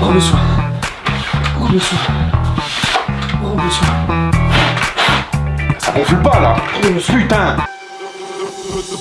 Repose-toi. Repose-toi. Repose-toi. Ça gonfle pas là Putain put the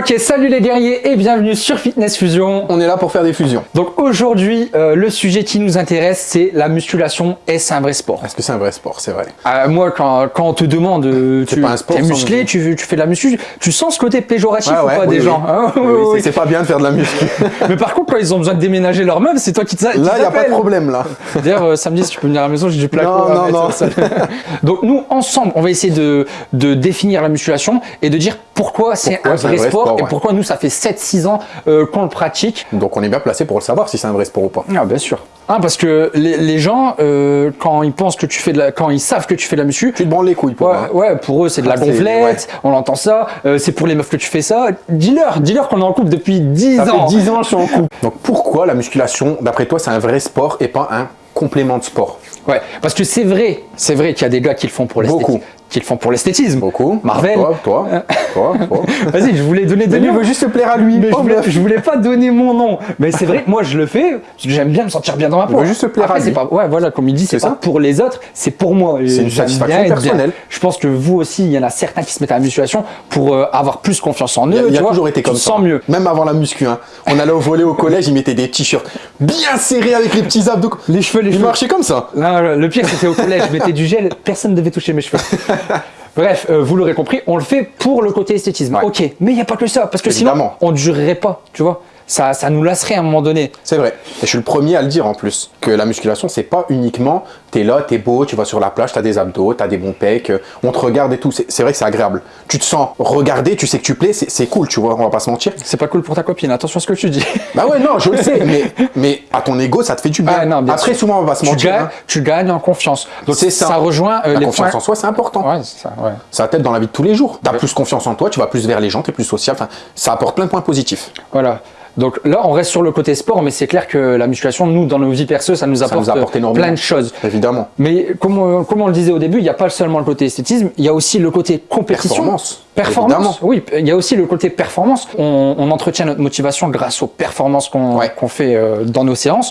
Ok, salut les guerriers et bienvenue sur Fitness Fusion. On est là pour faire des fusions. Donc aujourd'hui, euh, le sujet qui nous intéresse, c'est la musculation. Est-ce un vrai sport? Est-ce que c'est un vrai sport? C'est vrai. Euh, Moi, quand, quand on te demande, euh, tu pas un sport es musclé, tu, tu fais de la muscu, tu sens ce côté péjoratif Ouais, ou pas oui, des oui. gens hein? Oui, c'est- pas bien de faire de la muscu. Mais par contre, quand ils ont besoin de déménager leur meuble, c'est toi qui te Là, il n'y a pas de problème là. D'ailleurs, samedi, si tu peux venir à la maison, j'ai du placo. Non, à non, mettre non. Donc nous, ensemble, on va essayer de, de définir la musculation et de dire pourquoi c'est un vrai, sport, sport, et ouais. pourquoi nous, ça fait 7-6 ans euh, qu'on le pratique. Donc on est bien placé pour le savoir si c'est un vrai sport ou pas. Ah, bien sûr. Ah, parce que les, les gens, euh, quand ils pensent que tu fais de la, quand ils savent que tu fais de la muscu, Tu te branles les couilles pour Ouais, moi. ouais, pour eux c'est de la Ah, gonflette, on entend ça, euh, c'est pour les meufs que tu fais ça. Dis-leur, dis-leur qu'on est en couple depuis 10 Ça fait ans. 10 ans que je suis en couple. Donc pourquoi la musculation, d'après toi, c'est un vrai sport et pas un complément de sport? Ouais, parce que c'est vrai, c'est vrai qu'il y a des gars qui le font pour l'esthétisme. Beaucoup. Qui le font pour l'esthétisme. Beaucoup. Marvel. Toi, toi, toi, toi. Vas-y, je voulais donner des noms. veut juste se plaire à lui. Mais je, Oh, voulais, je voulais pas donner mon nom. Mais c'est vrai, moi je le fais parce que j'aime bien me sentir bien dans ma peau. veut juste se plaire Après, à c'est lui. pas, Ouais, voilà, comme il dit, c'est pas ça. pour les autres, c'est pour moi. C'est une satisfaction personnelle. Je pense que vous aussi, il y en a certains qui se mettent à la musculation pour euh, avoir plus confiance en eux. Il a, il tu a vois. toujours été comme tu ça. sens mieux. Même avant la muscu. hein. On allait au volet au collège, il mettait des t-shirts bien serrés avec les petits abdos. Les cheveux, les Il cheveux. marchait comme ça. Non, le- le pire, c'était au collège. Je mettais du gel, personne ne devait toucher mes cheveux. Bref, euh, vous l'aurez compris, on le fait pour le côté esthétisme. Ouais. Ok, mais il n'y a pas que ça, parce que Évidemment. sinon, on ne durerait pas, tu vois. Ça, ça nous lasserait à un moment donné. C'est vrai. Et je suis le premier à le dire en plus. Que la musculation, c'est pas uniquement t'es là, t'es beau, tu vas sur la plage, t'as des abdos, t'as des bons pecs, euh, on te regarde et tout. C'est vrai que c'est agréable. Tu te sens regardé, tu sais que tu plais, c'est cool, tu vois, on va pas se mentir. C'est pas cool pour ta copine, attention à ce que tu dis. Bah ouais, non, je le sais, mais, mais à ton ego, ça te fait du bien. Ah, non, bien Après, sûr. souvent, on va se tu, mentir. gagnes, hein. tu gagnes en confiance. Donc C'est ça. rejoint euh, La les confiance points. en soi, c'est important. Ouais, c'est ça, ouais. Ça t'aide dans la vie de tous les jours. T'as plus confiance en toi, tu vas plus vers les gens, t'es plus social. Enfin, ça apporte plein de points positifs. Voilà. Donc là, on reste sur le côté sport, mais c'est clair que la musculation, nous, dans nos vies perso, ça nous apporte, nous apporte énormément. plein de choses. Évidemment. Mais comme, on- comme on le disait au début, il n'y a pas seulement le côté esthétisme, il y a aussi le côté compétition. Performance. Performance, Évidemment. oui. Il y a aussi le côté performance. On, on entretient notre motivation grâce aux performances qu'on Ouais. qu'on fait euh, dans nos séances.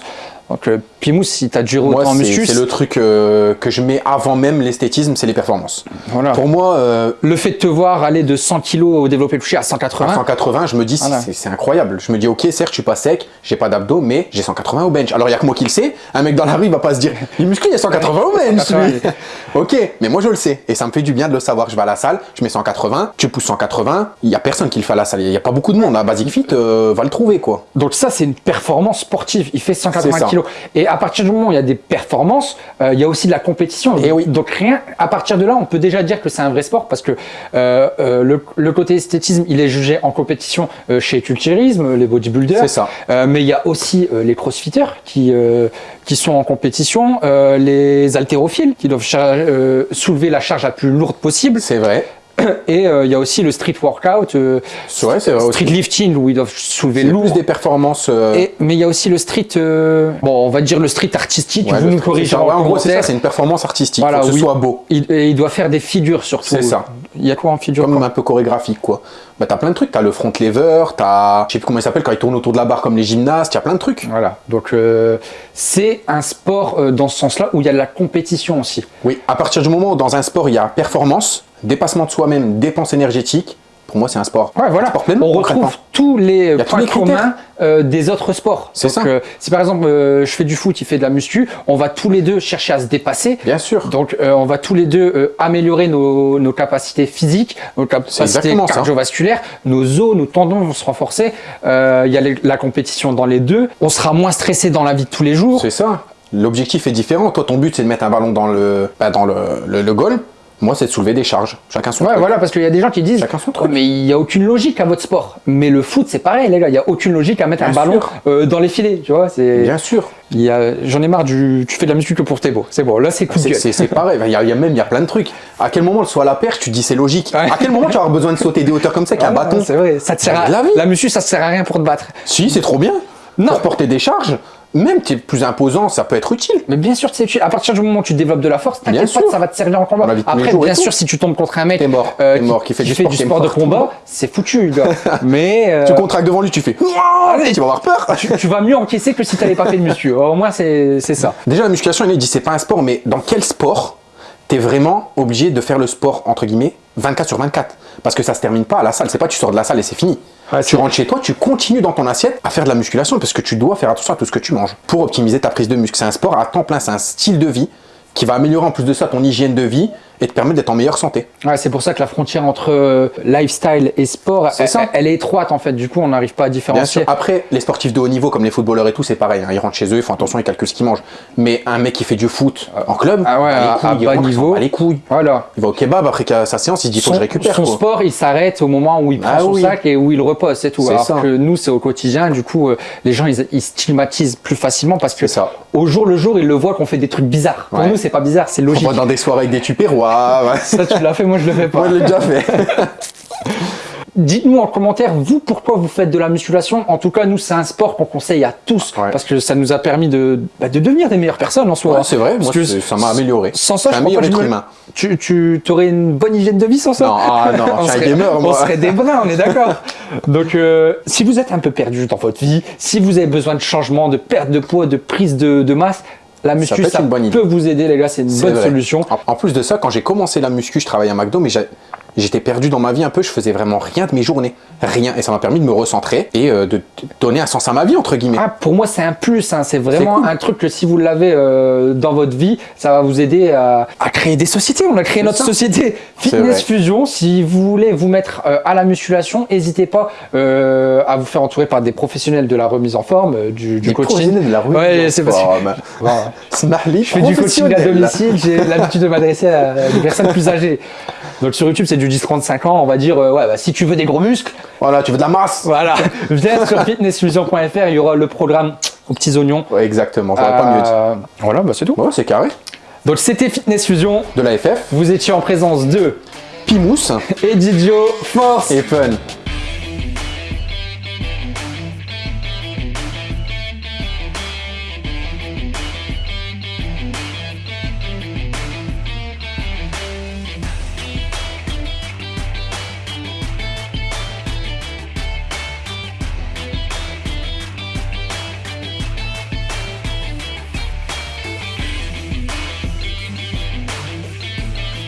Donc, euh, Pimous, si tu as duré autant en muscu, c'est le truc euh, que je mets avant même l'esthétisme, c'est les performances. voilà. Pour moi, euh, le fait de te voir aller de 100 kg au développé couché à 180, à 180, je me dis, c'est- Voilà. c'est c'est incroyable. Je me dis, ok, certes, je suis pas sec, j'ai pas d'abdos, mais j'ai 180 au bench. Alors, il y a que moi qui le sais. Un mec dans la rue, il va pas se dire, il est musclé, il y a 180 au bench, 180, lui. ok, mais moi, je le sais. Et ça me fait du bien de le savoir. Je vais à la salle, je mets 180, tu pousses 180, il y a personne qui le fait à la salle. Il y a pas beaucoup de monde. À Basic Fit, euh, va le trouver, quoi. Donc ça, c'est une performance sportive. Il fait C'est 180 ça. Et à partir du moment où il y a des performances, euh, il y a aussi de la compétition. Et oui. Donc rien, à partir de là, on peut déjà dire que c'est un vrai sport parce que euh, euh, le, le côté esthétisme, il est jugé en compétition euh, chez Culturisme, les bodybuilders. C'est ça. Mais il y a aussi les crossfitters qui, euh, qui sont en compétition, euh, les haltérophiles qui doivent euh, soulever la charge la plus lourde possible. C'est vrai. Et euh, il y a aussi le street workout, euh, vrai, aussi. street lifting où ils doivent soulever lourd. plus des performances. euh, Et, mais il y a aussi le street, euh, bon, on va dire le street artistique, ouais, vous nous corrigez en en gros, c'est ça, c'est une performance artistique. Voilà, que ce soit beau. Il, et il doit faire des figures surtout. C'est ça. Il y a quoi en figure Comme un peu chorégraphique, quoi. Bah, t'as plein de trucs. T'as le front lever, t'as. Je sais plus comment il s'appelle quand il tourne autour de la barre comme les gymnastes. Il y a plein de trucs. Voilà, donc c'est un sport dans ce sens-là où il y a de la compétition aussi. Oui, à partir du moment où dans un sport il y a performance, dépassement de soi-même, dépense énergétique, pour moi c'est un sport. Ouais, voilà. Un sport pleinement, On retrouve tous les a tous points les communs euh, des autres sports. C'est ça. euh, si par exemple euh, je fais du foot, il fait de la muscu, on va tous les deux chercher à se dépasser. Bien sûr. Donc, euh, on va tous les deux améliorer nos, nos capacités physiques, nos capacités ça. cardiovasculaires, nos os, nos tendons vont se renforcer. Il y a les- la compétition dans les deux. On sera moins stressé dans la vie de tous les jours. C'est ça. L'objectif est différent. Toi, ton but, c'est de mettre un ballon dans le, bah, dans le, le, le goal. Moi, c'est de soulever des charges. Chacun son Ouais, truc. voilà, parce qu'il y a des gens qui disent Chacun son Oh, truc. mais il n'y a aucune logique à votre sport. Mais le foot, c'est pareil, les gars. Il n'y a aucune logique à mettre Bien un ballon euh, dans les filets, tu vois. C'est. Bien sûr. Il y a... J'en ai marre du. Tu fais de la muscu que pour tes beaux. C'est bon. Là, c'est coup C'est- pareil. Il y, a, il y a même il y a plein de trucs. À quel moment le saut à la perche, tu dis c'est logique. Ouais. À quel moment tu vas avoir besoin de sauter des hauteurs comme ça qu'un Voilà, bâton C'est vrai. Ça te sert Ça à... la vie. La muscu, ça te sert à rien pour te battre. Si, c'est trop bien. Non. Pour porter des charges, même tu es plus imposant, ça peut être utile. Mais bien sûr, c'est utile. À partir du moment où tu développes de la force, t'inquiète pas ça va te servir en combat. Après, bien sûr, si tu tombes contre un mec T'es mort. euh, T'es mort, qui fait du sport, t'es sport de. T'es combat, c'est foutu, gars. Mais euh, Tu contractes devant lui, tu fais. Et tu vas avoir peur. tu, tu vas mieux encaisser que si t'avais pas fait de muscu. Au moins, c'est c'est ça. Déjà, la musculation, il dit c'est pas un sport, mais dans quel sport t'es vraiment obligé de faire le sport, entre guillemets, 24 sur 24 Parce que ça se termine pas à la salle. C'est pas tu sors de la salle et c'est fini. Ouais, tu rentres chez toi, tu continues dans ton assiette à faire de la musculation parce que tu dois faire attention à tout ce que tu manges pour optimiser ta prise de muscle. C'est un sport à temps plein, c'est un style de vie qui va améliorer en plus de ça ton hygiène de vie et te permettre d'être en meilleure santé. Ouais, c'est pour ça que la frontière entre euh, lifestyle et sport, elle, ça. elle est étroite en fait. Du coup, on n'arrive pas à Bien différencier. sûr. Après, les sportifs de haut niveau, comme les footballeurs et tout, c'est pareil. hein. Ils rentrent chez eux, ils font attention, ils calculent ce qu'ils mangent. Mais un mec qui fait du foot en club, Ah ouais, les à- couilles, à il bas rentre, il niveau. bat les couilles. Voilà. Il va au kebab après sa séance, il dit faut son, que je récupère. son quoi. sport, il s'arrête au moment où il prend Ah son oui. sac et où il repose, c'est tout. Alors ça. que nous, c'est au quotidien. Du coup, euh, les gens, ils, ils stigmatisent plus facilement parce que ça. au jour le jour, ils le voient qu'on fait des trucs bizarres. Pour Ouais. nous, c'est pas bizarre, c'est On logique. va dans des soirées avec des tupérois. Ouais. Ça, tu l'as fait, moi, je le fais pas. Moi, je l'ai déjà fait. Dites-nous en commentaire, vous, pourquoi vous faites de la musculation? En tout cas, nous, c'est un sport qu'on conseille à tous Ouais. parce que ça nous a permis de, bah, de devenir des meilleures personnes en soi. Ouais, c'est vrai, Parce moi, que ça m'a amélioré. Sans ça, je meilleur être humain. Tu, tu aurais une bonne hygiène de vie sans ça? Non, ah non, on serait, gamer, on moi. serait des brins, on est d'accord. Donc, euh, si vous êtes un peu perdu dans votre vie, si vous avez besoin de changement, de perte de poids, de prise de, de masse, la muscu, peut ça une bonne idée. peut vous aider, les gars. C'est une bonne vrai. solution. En, en plus de ça, quand j'ai commencé la muscu, je travaillais à McDo, mais j'ai- j'étais perdu dans ma vie un peu. Je faisais vraiment rien de mes journées. Rien. Et ça m'a permis de me recentrer et euh, de donner un sens à ma vie, entre guillemets. Ah, pour moi, c'est un plus. hein. C'est vraiment cool. un truc que si vous l'avez euh, dans votre vie, ça va vous aider à, à créer des sociétés. On a créé notre ça. société Fitness. Fusion. Si vous voulez vous mettre euh, à la musculation, n'hésitez pas à vous faire entourer par des professionnels de la remise en forme, du, du Des coaching. de la rue. Ouais, c'est parce que- Je fais du coaching à domicile, j'ai l'habitude de m'adresser à des personnes plus âgées. Donc sur YouTube, c'est du 10-35 ans, on va dire, euh, ouais, bah, si tu veux des gros muscles, Voilà, tu veux de la masse voilà, viens sur fitnessfusion.fr, il y aura le programme aux petits oignons. Ouais, exactement, j'aurais pas mieux dit. Euh, Voilà, bah c'est tout. Ouais, c'est carré. Donc c'était Fitness Fusion, De la FF, vous étiez en présence de Pimousse Edidio Force. et Fun.